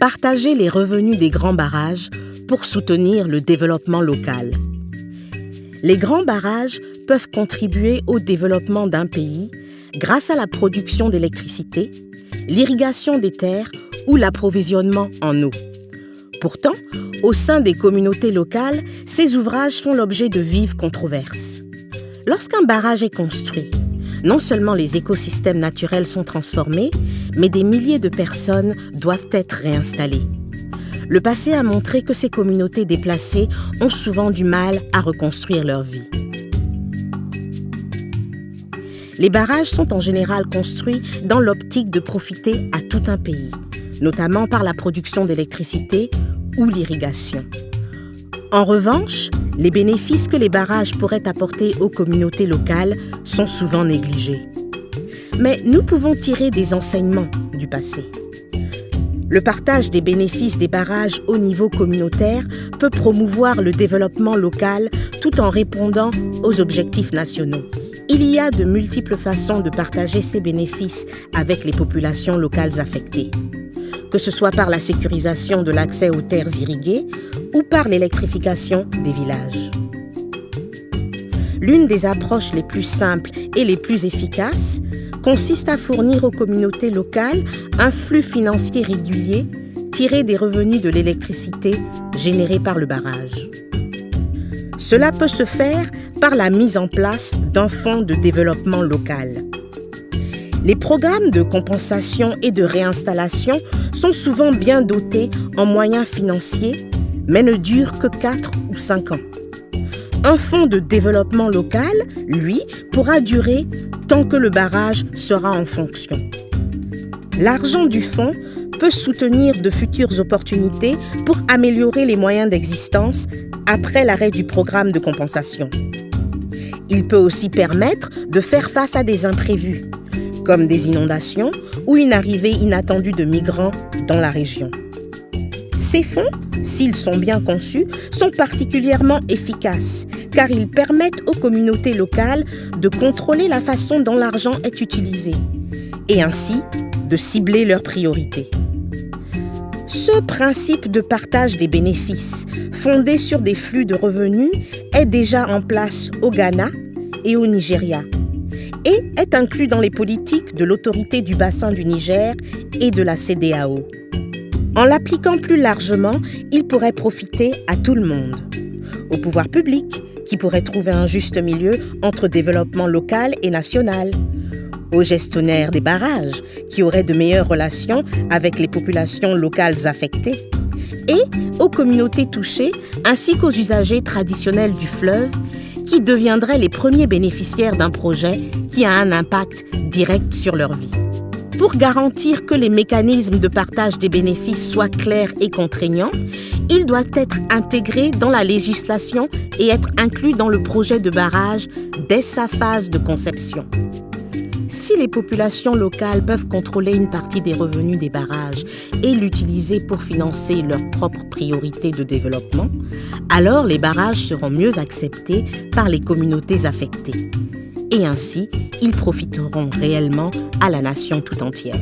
partager les revenus des grands barrages pour soutenir le développement local. Les grands barrages peuvent contribuer au développement d'un pays grâce à la production d'électricité, l'irrigation des terres ou l'approvisionnement en eau. Pourtant, au sein des communautés locales, ces ouvrages font l'objet de vives controverses. Lorsqu'un barrage est construit, non seulement les écosystèmes naturels sont transformés, mais des milliers de personnes doivent être réinstallées. Le passé a montré que ces communautés déplacées ont souvent du mal à reconstruire leur vie. Les barrages sont en général construits dans l'optique de profiter à tout un pays, notamment par la production d'électricité ou l'irrigation. En revanche, les bénéfices que les barrages pourraient apporter aux communautés locales sont souvent négligés. Mais nous pouvons tirer des enseignements du passé. Le partage des bénéfices des barrages au niveau communautaire peut promouvoir le développement local tout en répondant aux objectifs nationaux. Il y a de multiples façons de partager ces bénéfices avec les populations locales affectées que ce soit par la sécurisation de l'accès aux terres irriguées ou par l'électrification des villages. L'une des approches les plus simples et les plus efficaces consiste à fournir aux communautés locales un flux financier régulier tiré des revenus de l'électricité générée par le barrage. Cela peut se faire par la mise en place d'un fonds de développement local. Les programmes de compensation et de réinstallation sont souvent bien dotés en moyens financiers, mais ne durent que 4 ou 5 ans. Un fonds de développement local, lui, pourra durer tant que le barrage sera en fonction. L'argent du fonds peut soutenir de futures opportunités pour améliorer les moyens d'existence après l'arrêt du programme de compensation. Il peut aussi permettre de faire face à des imprévus, comme des inondations ou une arrivée inattendue de migrants dans la région. Ces fonds, s'ils sont bien conçus, sont particulièrement efficaces car ils permettent aux communautés locales de contrôler la façon dont l'argent est utilisé et ainsi de cibler leurs priorités. Ce principe de partage des bénéfices, fondé sur des flux de revenus, est déjà en place au Ghana et au Nigeria et est inclus dans les politiques de l'autorité du bassin du Niger et de la CDAO. En l'appliquant plus largement, il pourrait profiter à tout le monde. Au pouvoir public, qui pourrait trouver un juste milieu entre développement local et national. Aux gestionnaires des barrages, qui auraient de meilleures relations avec les populations locales affectées. Et aux communautés touchées, ainsi qu'aux usagers traditionnels du fleuve qui deviendraient les premiers bénéficiaires d'un projet qui a un impact direct sur leur vie. Pour garantir que les mécanismes de partage des bénéfices soient clairs et contraignants, ils doivent être intégrés dans la législation et être inclus dans le projet de barrage dès sa phase de conception. Si les populations locales peuvent contrôler une partie des revenus des barrages et l'utiliser pour financer leurs propres priorités de développement, alors les barrages seront mieux acceptés par les communautés affectées. Et ainsi, ils profiteront réellement à la nation tout entière.